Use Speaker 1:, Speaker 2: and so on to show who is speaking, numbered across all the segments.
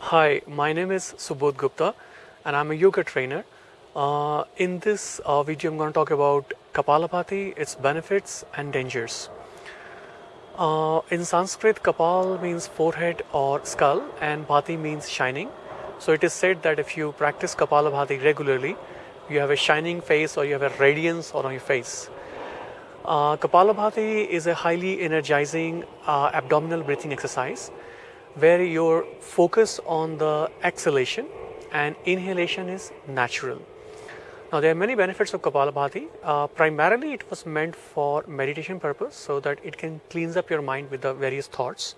Speaker 1: Hi, my name is Subodh Gupta and I'm a yoga trainer. Uh, in this uh, video, I'm going to talk about Kapalabhati, its benefits and dangers. Uh, in Sanskrit, Kapal means forehead or skull and Bhati means shining. So it is said that if you practice Kapalabhati regularly, you have a shining face or you have a radiance on your face. Uh, Kapalabhati is a highly energizing uh, abdominal breathing exercise where your focus on the exhalation and inhalation is natural. Now there are many benefits of Kapalabhati. Uh, primarily it was meant for meditation purpose so that it can cleanse up your mind with the various thoughts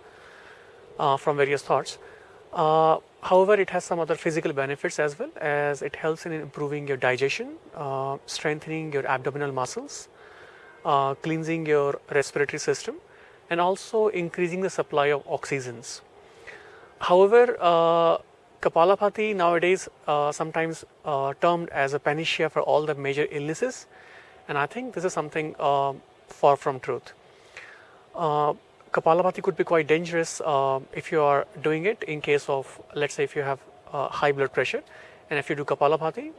Speaker 1: uh, from various thoughts. Uh, however, it has some other physical benefits as well as it helps in improving your digestion, uh, strengthening your abdominal muscles, uh, cleansing your respiratory system and also increasing the supply of oxygens. However, uh, Kapalabhati nowadays uh, sometimes uh, termed as a panacea for all the major illnesses and I think this is something uh, far from truth. Uh, Kapalabhati could be quite dangerous uh, if you are doing it in case of let's say if you have uh, high blood pressure and if you do Kapalabhati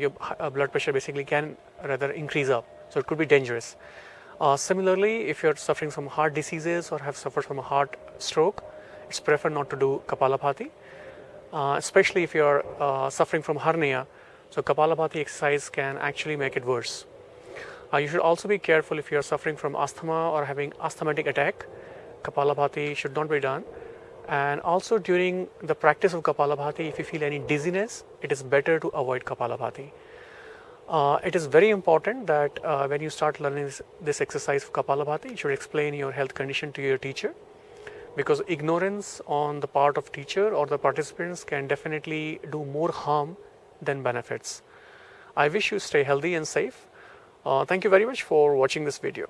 Speaker 1: your blood pressure basically can rather increase up so it could be dangerous. similarly if you're suffering from heart diseases or have suffered from a heart stroke it's preferred not to do Kapalabhati, uh, especially if you're uh, suffering from hernia. So Kapalabhati exercise can actually make it worse. Uh, you should also be careful if you're suffering from asthma or having asthmatic attack. Kapalabhati should not be done. And also during the practice of Kapalabhati, if you feel any dizziness, it is better to avoid Kapalabhati. Uh, it is very important that uh, when you start learning this, this exercise of Kapalabhati, you should explain your health condition to your teacher because ignorance on the part of teacher or the participants can definitely do more harm than benefits. I wish you stay healthy and safe. Uh, thank you very much for watching this video.